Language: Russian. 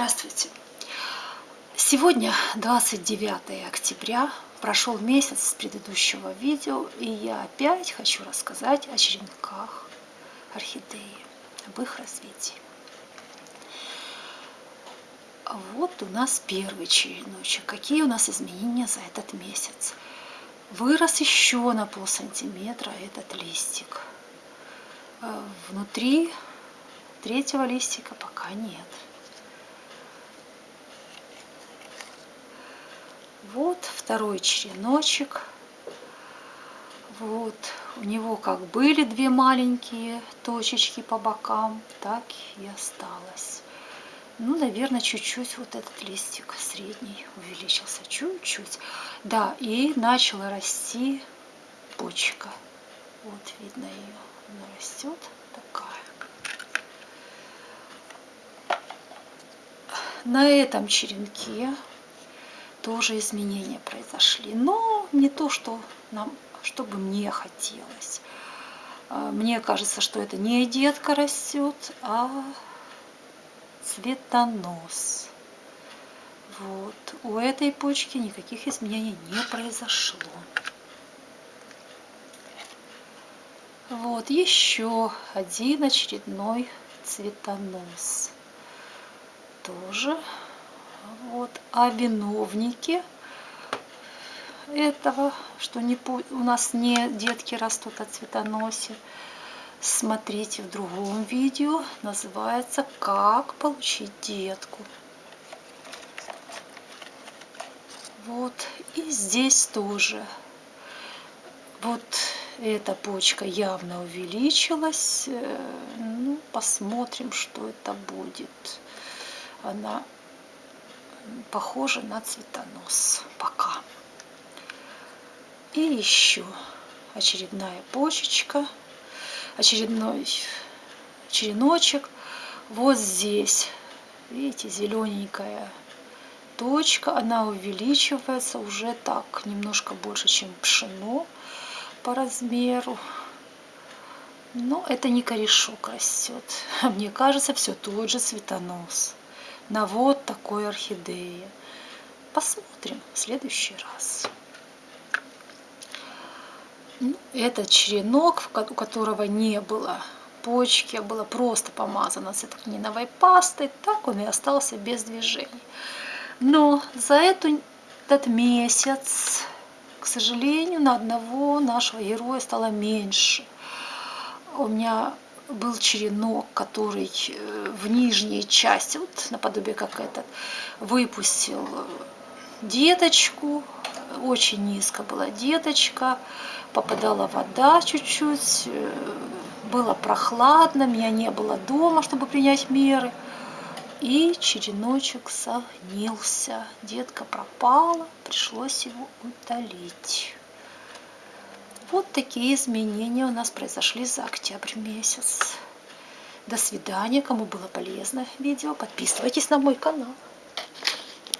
Здравствуйте! Сегодня 29 октября, прошел месяц с предыдущего видео, и я опять хочу рассказать о черенках орхидеи, об их развитии. Вот у нас первый череночек. Какие у нас изменения за этот месяц? Вырос еще на пол сантиметра этот листик. Э, внутри третьего листика пока нет. Вот второй череночек. Вот, у него как были две маленькие точечки по бокам, так и осталось. Ну, наверное, чуть-чуть вот этот листик средний увеличился, чуть-чуть. Да, и начала расти почка. Вот видно ее, она растет такая. На этом черенке тоже изменения произошли. Но не то, что нам, чтобы мне хотелось. А, мне кажется, что это не детка растет, а цветонос. Вот. У этой почки никаких изменений не произошло. Вот еще один очередной цветонос. Тоже вот, а виновники этого, что не, у нас не детки растут от цветоносе, смотрите в другом видео, называется «Как получить детку». Вот, и здесь тоже. Вот эта почка явно увеличилась. Э, ну, посмотрим, что это будет. Она похоже на цветонос пока. И еще очередная почечка, очередной череночек. Вот здесь, видите, зелененькая точка, она увеличивается уже так, немножко больше, чем пшено по размеру. Но это не корешок растет. Мне кажется, все тот же цветонос на вот такой орхидее. Посмотрим в следующий раз. Ну, этот черенок, у которого не было почки, а было просто помазано цитрокниновой пастой, так он и остался без движений. Но за эту, этот месяц, к сожалению, на одного нашего героя стало меньше. У меня был черенок, который э, в нижней части, вот наподобие как этот, выпустил деточку, очень низко была деточка, попадала вода чуть-чуть, э, было прохладно, меня не было дома, чтобы принять меры. И череночек согнился, детка пропала, пришлось его удалить. Вот такие изменения у нас произошли за октябрь месяц. До свидания. Кому было полезно видео, подписывайтесь на мой канал.